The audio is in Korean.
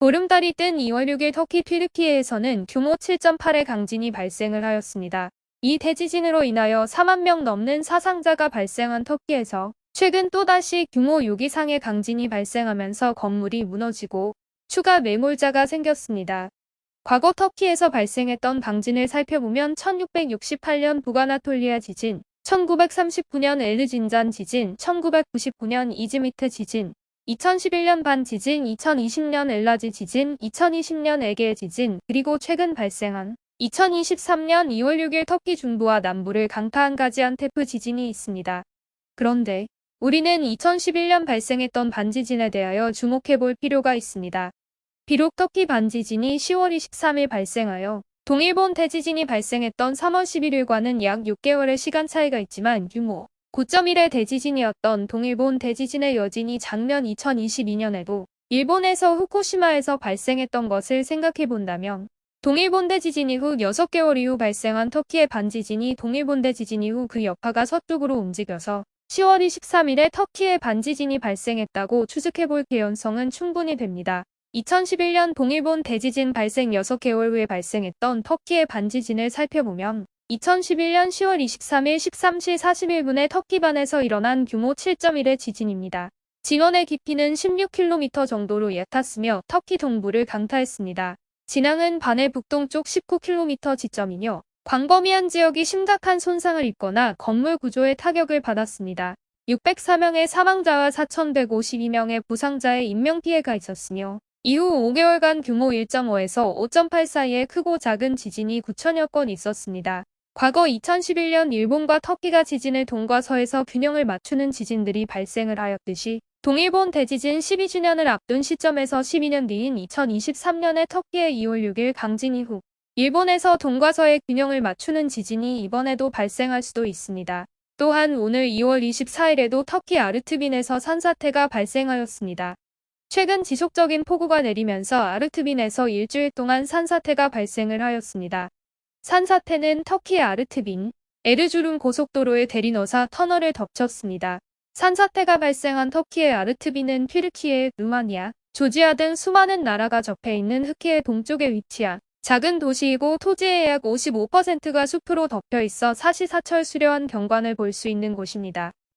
보름달이 뜬 2월 6일 터키 튀르키예에서는 규모 7.8의 강진이 발생을 하였습니다. 이 대지진으로 인하여 4만 명 넘는 사상자가 발생한 터키에서 최근 또다시 규모 6 이상의 강진이 발생하면서 건물이 무너지고 추가 매몰자가 생겼습니다. 과거 터키에서 발생했던 강진을 살펴보면 1668년 부가나톨리아 지진, 1939년 엘르진잔 지진, 1999년 이즈미트 지진, 2011년 반 지진, 2020년 엘라지 지진, 2020년 에게 지진, 그리고 최근 발생한 2023년 2월 6일 터키 중부와 남부를 강타한 가지안 테프 지진이 있습니다. 그런데 우리는 2011년 발생했던 반지진에 대하여 주목해 볼 필요가 있습니다. 비록 터키 반지진이 10월 23일 발생하여 동일본 대지진이 발생했던 3월 11일과는 약 6개월의 시간 차이가 있지만 규모 9.1의 대지진이었던 동일본 대지진의 여진이 작년 2022년에도 일본에서 후쿠시마에서 발생했던 것을 생각해 본다면 동일본 대지진 이후 6개월 이후 발생한 터키의 반지진이 동일본 대지진 이후 그 여파가 서쪽으로 움직여서 10월 23일에 터키의 반지진이 발생했다고 추측해볼 개연성은 충분히 됩니다. 2011년 동일본 대지진 발생 6개월 후에 발생했던 터키의 반지진을 살펴보면 2011년 10월 23일 13시 41분에 터키반에서 일어난 규모 7.1의 지진입니다. 진원의 깊이는 16km 정도로 얕았으며 터키 동부를 강타했습니다. 진앙은 반의 북동쪽 19km 지점이며 광범위한 지역이 심각한 손상을 입거나 건물 구조에 타격을 받았습니다. 604명의 사망자와 4,152명의 부상자의 인명피해가 있었으며 이후 5개월간 규모 1.5에서 5.8 사이의 크고 작은 지진이 9천여 건 있었습니다. 과거 2011년 일본과 터키가 지진을 동과 서에서 균형을 맞추는 지진들이 발생을 하였듯이 동일본 대지진 12주년을 앞둔 시점에서 12년 뒤인 2023년에 터키의 2월 6일 강진 이후 일본에서 동과 서의 균형을 맞추는 지진이 이번에도 발생할 수도 있습니다. 또한 오늘 2월 24일에도 터키 아르트빈에서 산사태가 발생하였습니다. 최근 지속적인 폭우가 내리면서 아르트빈에서 일주일 동안 산사태가 발생을 하였습니다. 산사태는 터키 아르트빈, 에르주름 고속도로의 대리너사 터널을 덮쳤습니다. 산사태가 발생한 터키의 아르트비는 튀르키예, 루마니아, 조지아 등 수많은 나라가 접해 있는 흑해의 동쪽에 위치한 작은 도시이고 토지의 약 55%가 숲으로 덮여 있어 사시사철 수려한 경관을 볼 수 있는 곳입니다.